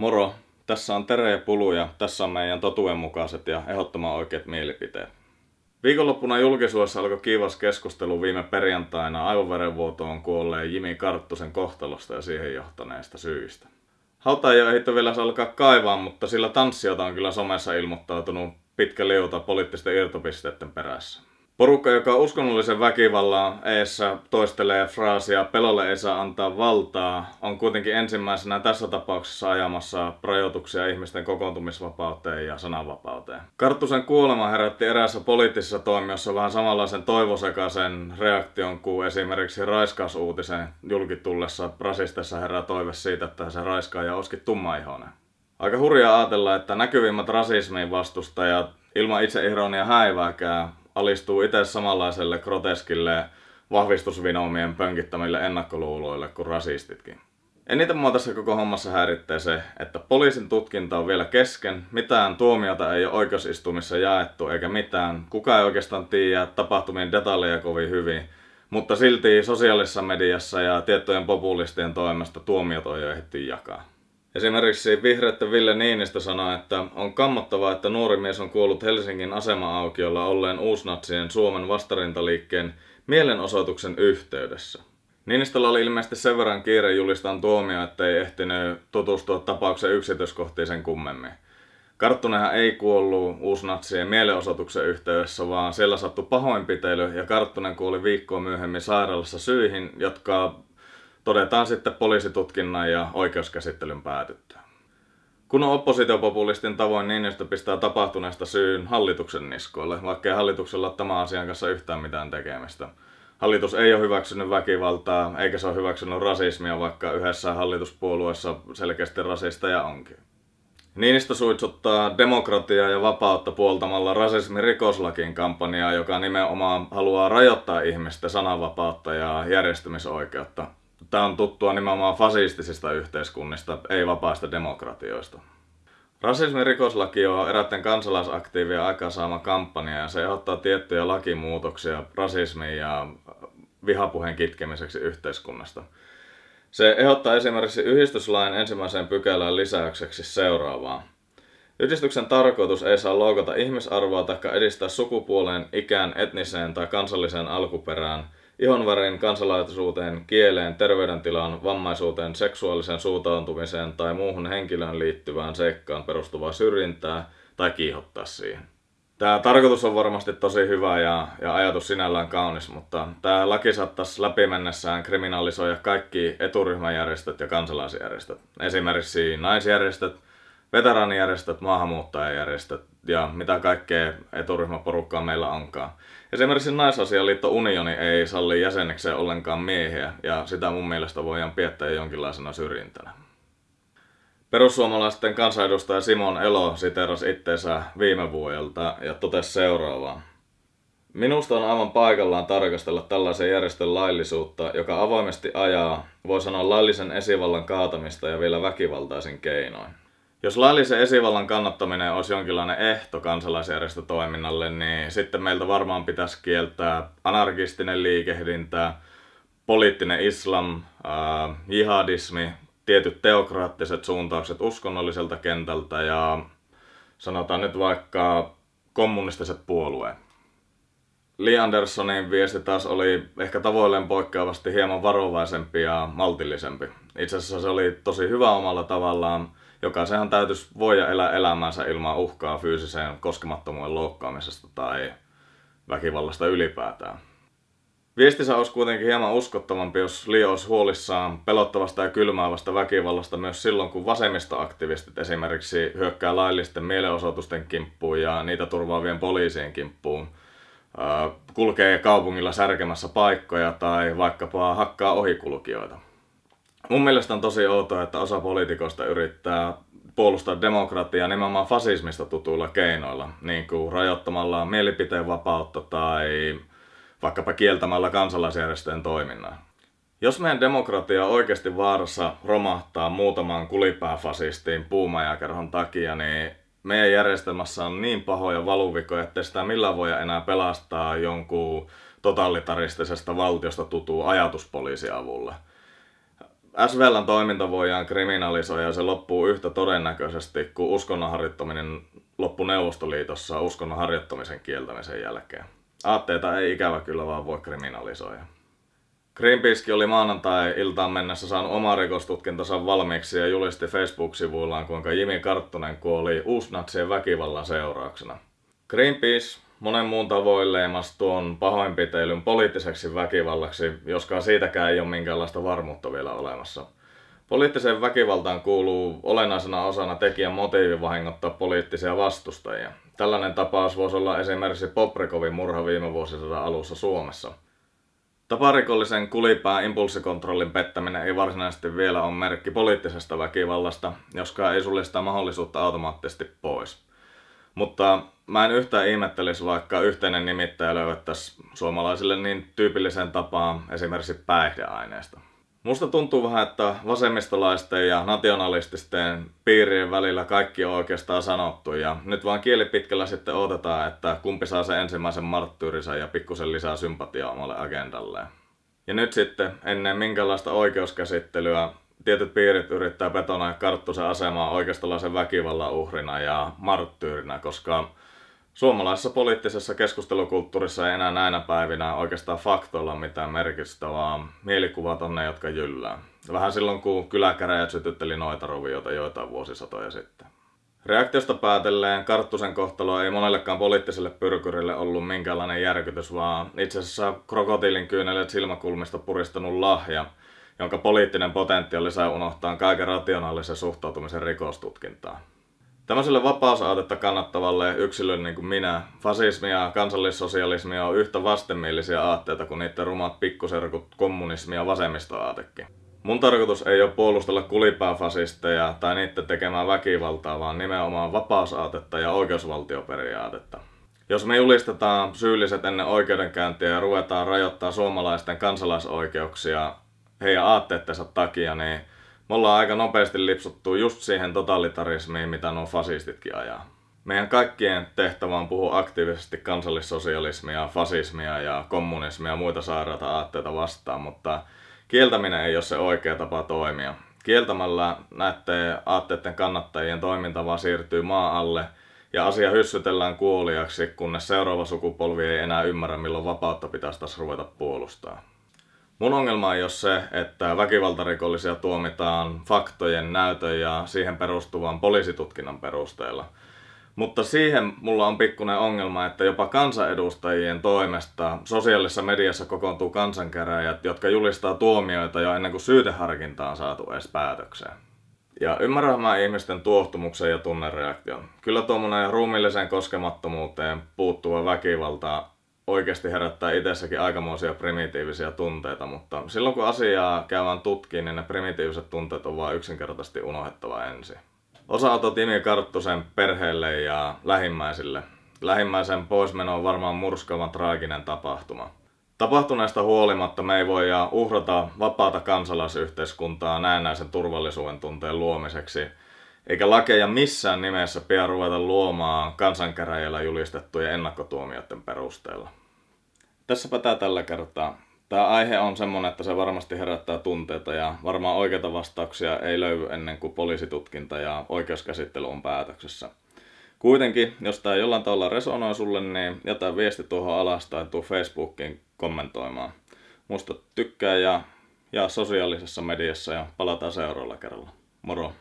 Moro, tässä on Tere ja Pulu ja tässä on meidän totuudenmukaiset ja ehdottoman oikeat mielipiteet. Viikonloppuna julkisuudessa alkoi kiivas keskustelu viime perjantaina aivoverenvuotoon kuolleen Jimi Karttusen kohtalosta ja siihen johtaneista syistä. Hauta ei ole ehditty vielä alkaa kaivaa, mutta sillä tanssiota on kyllä somessa ilmoittautunut pitkä liuta poliittisten irtopisteiden perässä. Porukka, joka uskonnollisen väkivallan eessä toistelee fraasia pelolle ei saa antaa valtaa, on kuitenkin ensimmäisenä tässä tapauksessa ajamassa rajoituksia ihmisten kokoontumisvapauteen ja sananvapauteen. Karttusen kuolema herätti eräässä poliittisessa toimijossa vähän samanlaisen toivosekaisen reaktion kuin esimerkiksi raiskausuutisen julkitullessa rasistessa herää toive siitä, että se raiskaaja olisikin tummaihoinen. Aika hurjaa ajatella, että näkyvimmät rasismin vastustajat ilman itse ironia häivääkään alistuu itse samanlaiselle groteskille vahvistusvinomien pönkittämille ennakkoluuloille kuin rasistitkin. Eniten mua tässä koko hommassa häiritsee se, että poliisin tutkinta on vielä kesken, mitään tuomiota ei ole oikeusistumissa jaettu eikä mitään, kuka ei oikeastaan tiedä tapahtumien detaljeja kovin hyvin, mutta silti sosiaalisessa mediassa ja tiettyjen populistien toimesta tuomiot on jo ehditty jakaa. Esimerkiksi vihreätten Ville Niinistö sanoi, että on kammottavaa, että nuori mies on kuollut Helsingin asema-aukiolla olleen uusnatsien Suomen vastarintaliikkeen mielenosoituksen yhteydessä. Niinistöllä oli ilmeisesti sen verran kiire julistaan tuomio, ettei ehtinyt tutustua tapauksen yksityiskohtiin sen kummemmin. Karttunenhan ei kuollut uusnatsien mielenosoituksen yhteydessä, vaan siellä sattui pahoinpitely ja Karttunen kuoli viikkoa myöhemmin sairaalassa syihin, jotka todetaan sitten poliisitutkinnan ja oikeuskäsittelyn päätyttyä. Kun on oppositiopopulistin tavoin Niinistö pistää tapahtuneesta syyn hallituksen niskoille, vaikkei hallituksella ole tämän asian kanssa yhtään mitään tekemistä. Hallitus ei ole hyväksynyt väkivaltaa, eikä se ole hyväksynyt rasismia, vaikka yhdessä hallituspuolueessa selkeästi rasisteja onkin. Niinistö suitsuttaa demokratiaa ja vapautta puoltamalla rasismin rikoslakin kampanjaa, joka nimenomaan haluaa rajoittaa ihmisten sananvapautta ja järjestymisoikeutta. Tämä on tuttua nimenomaan fasistisista yhteiskunnista, ei vapaista demokratioista. Rasismin rikoslaki on eräiden kansalaisaktiivien aikaansaama kampanja ja se ehdottaa tiettyjä lakimuutoksia rasismin ja vihapuheen kitkemiseksi yhteiskunnasta. Se ehdottaa esimerkiksi yhdistyslain ensimmäiseen pykälään lisäykseksi seuraavaa. Yhdistyksen tarkoitus ei saa loukata ihmisarvoa tai edistää sukupuoleen, ikään, etniseen tai kansalliseen alkuperään – ihonvärin, kansalaisuuteen, kieleen, terveydentilaan, vammaisuuteen, seksuaaliseen suuntautumiseen tai muuhun henkilöön liittyvään seikkaan perustuvaa syrjintää tai kiihottaa siihen. Tämä tarkoitus on varmasti tosi hyvä ja, ja ajatus sinällään kaunis, mutta tämä laki saattaisi läpimennessään kriminalisoida kaikki eturyhmäjärjestöt ja kansalaisjärjestöt. Esimerkiksi naisjärjestöt, veteraanijärjestöt, maahanmuuttajajärjestöt ja mitä kaikkea eturyhmäporukkaa meillä onkaan. Esimerkiksi Naisasialiitto Unioni ei salli jäsenekseen ollenkaan miehiä, ja sitä mun mielestä voidaan piettää jonkinlaisena syrjintänä. Perussuomalaisten kansanedustaja Simon Elo siterasi itteensä viime vuodelta ja totesi seuraavaa. Minusta on aivan paikallaan tarkastella tällaisen järjestön laillisuutta, joka avoimesti ajaa, voi sanoa laillisen esivallan kaatamista ja vielä väkivaltaisin keinoin. Jos laillisen esivallan kannattaminen olisi jonkinlainen ehto kansalaisjärjestötoiminnalle, niin sitten meiltä varmaan pitäisi kieltää anarkistinen liikehdintä, poliittinen islam, äh, jihadismi, tietyt teokraattiset suuntaukset uskonnolliselta kentältä ja sanotaan nyt vaikka kommunistiset puolueet. Lee Andersonin viesti taas oli ehkä tavoilleen poikkeavasti hieman varovaisempi ja maltillisempi. Itse asiassa se oli tosi hyvä omalla tavallaan, Jokaisenhan täytyisi voida elää elämänsä ilman uhkaa fyysiseen koskemattomuuden loukkaamisesta tai väkivallasta ylipäätään. Viestissä olisi kuitenkin hieman uskottavampi, jos Leo olisi huolissaan pelottavasta ja kylmäävästä väkivallasta myös silloin, kun vasemmistoaktivistit esimerkiksi hyökkää laillisten mielenosoitusten kimppuun ja niitä turvaavien poliisien kimppuun, kulkee kaupungilla särkemässä paikkoja tai vaikkapa hakkaa ohikulkijoita. Mun mielestä on tosi outoa, että osa poliitikoista yrittää puolustaa demokratiaa nimenomaan fasismista tutuilla keinoilla, niin kuin rajoittamalla mielipiteen vapautta tai vaikkapa kieltämällä kansalaisjärjestöjen toiminnan. Jos meidän demokratia on oikeasti vaarassa romahtaa muutaman kulipääfasistiin puumajakerhon takia, niin meidän järjestelmässä on niin pahoja valuvikoja, että sitä millään voi enää pelastaa jonkun totalitaristisesta valtiosta tutuu ajatuspoliisi avulla SVLn toiminta voidaan kriminalisoida ja se loppuu yhtä todennäköisesti kuin uskonnon harjoittaminen loppui Neuvostoliitossa uskonnon harjoittamisen kieltämisen jälkeen. Aatteita ei ikävä kyllä vaan voi kriminalisoida. Greenpeace oli maanantai-iltaan mennessä saanut oma rikostutkintansa valmiiksi ja julisti Facebook-sivuillaan, kuinka Jimi Karttunen kuoli uusnatsien väkivallan seurauksena. Greenpeace monen muun tavoin leimas tuon pahoinpiteilyn poliittiseksi väkivallaksi, joskaan siitäkään ei ole minkäänlaista varmuutta vielä olemassa. Poliittiseen väkivaltaan kuuluu olennaisena osana tekijän motiivi vahingottaa poliittisia vastustajia. Tällainen tapaus voisi olla esimerkiksi Poprikovin murha viime vuosisadan alussa Suomessa. Taparikollisen kulipään impulssikontrollin pettäminen ei varsinaisesti vielä ole merkki poliittisesta väkivallasta, joskaan ei sulle sitä mahdollisuutta automaattisesti pois. Mutta mä en yhtään ihmettelisi, vaikka yhteinen nimittäjä löydettäisiin suomalaisille niin tyypilliseen tapaan esimerkiksi päihdeaineesta. Musta tuntuu vähän, että vasemmistolaisten ja nationalististen piirien välillä kaikki on oikeastaan sanottu ja nyt vaan kielipitkällä sitten odotetaan, että kumpi saa sen ensimmäisen marttyyrinsä ja pikkusen lisää sympatiaa omalle agendalleen. Ja nyt sitten, ennen minkälaista oikeuskäsittelyä, tietyt piirit yrittää betonoida Karttusen asemaa oikeistolaisen väkivallan uhrina ja marttyyrinä, koska Suomalaisessa poliittisessa keskustelukulttuurissa ei enää näinä päivinä oikeastaan faktoilla mitään merkitystä, vaan mielikuvat on ne, jotka jyllää. Vähän silloin, kun kyläkäräjät sytytteli noita rovioita joitain vuosisatoja sitten. Reaktiosta päätelleen Karttusen kohtalo ei monellekaan poliittiselle pyrkyrille ollut minkäänlainen järkytys, vaan itse asiassa krokotiilin kyynelet silmäkulmista puristanut lahja, jonka poliittinen potentiaali sai unohtaa kaiken rationaalisen suhtautumisen rikostutkintaan. Tämmöiselle vapausaatetta kannattavalle yksilölle niin kuin minä, fasismi ja kansallissosialismi on yhtä vastenmielisiä aatteita kuin niiden rumat pikkuserkut kommunismi ja vasemmistoaatekin. Mun tarkoitus ei ole puolustella kulipääfasisteja tai niiden tekemää väkivaltaa, vaan nimenomaan vapausaatetta ja oikeusvaltioperiaatetta. Jos me julistetaan syylliset ennen oikeudenkäyntiä ja ruvetaan rajoittaa suomalaisten kansalaisoikeuksia heidän aatteettensa takia, niin me ollaan aika nopeasti lipsuttu just siihen totalitarismiin, mitä nuo fasistitkin ajaa. Meidän kaikkien tehtävä on puhua aktiivisesti kansallissosialismia, fasismia ja kommunismia ja muita sairaita aatteita vastaan, mutta kieltäminen ei ole se oikea tapa toimia. Kieltämällä näiden aatteiden kannattajien toiminta vaan siirtyy maa alle ja asia hyssytellään kuoliaksi, kunnes seuraava sukupolvi ei enää ymmärrä, milloin vapautta pitäisi taas ruveta puolustaa. Mun ongelma ei ole se, että väkivaltarikollisia tuomitaan faktojen, näytön ja siihen perustuvan poliisitutkinnan perusteella. Mutta siihen mulla on pikkuinen ongelma, että jopa kansanedustajien toimesta sosiaalisessa mediassa kokoontuu kansankäräjät, jotka julistaa tuomioita jo ennen kuin syyteharkinta on saatu edes päätökseen. Ja ymmärrän mä ihmisten tuohtumuksen ja tunnereaktion. Kyllä tuommoinen ruumilliseen koskemattomuuteen puuttuva väkivalta oikeasti herättää itsessäkin aikamoisia primitiivisiä tunteita, mutta silloin kun asiaa käydään tutkiin, niin ne primitiiviset tunteet on vain yksinkertaisesti unohdettava ensin. Osanotot Timi Karttusen perheelle ja lähimmäisille. Lähimmäisen poismeno on varmaan murskavan traaginen tapahtuma. Tapahtuneesta huolimatta me ei voi uhrata vapaata kansalaisyhteiskuntaa näennäisen turvallisuuden tunteen luomiseksi, eikä lakeja missään nimessä pidä ruveta luomaan kansankäräjillä julistettujen ennakkotuomioiden perusteella. Tässäpä tää tällä kertaa. Tämä aihe on semmonen, että se varmasti herättää tunteita ja varmaan oikeita vastauksia ei löydy ennen kuin poliisitutkinta ja oikeuskäsittely on päätöksessä. Kuitenkin, jos tämä jollain tavalla resonoi sulle, niin jätä viesti tuohon alas tai tuu Facebookiin kommentoimaan. Muista tykkää ja jaa sosiaalisessa mediassa ja palataan seuraavalla kerralla. Moro!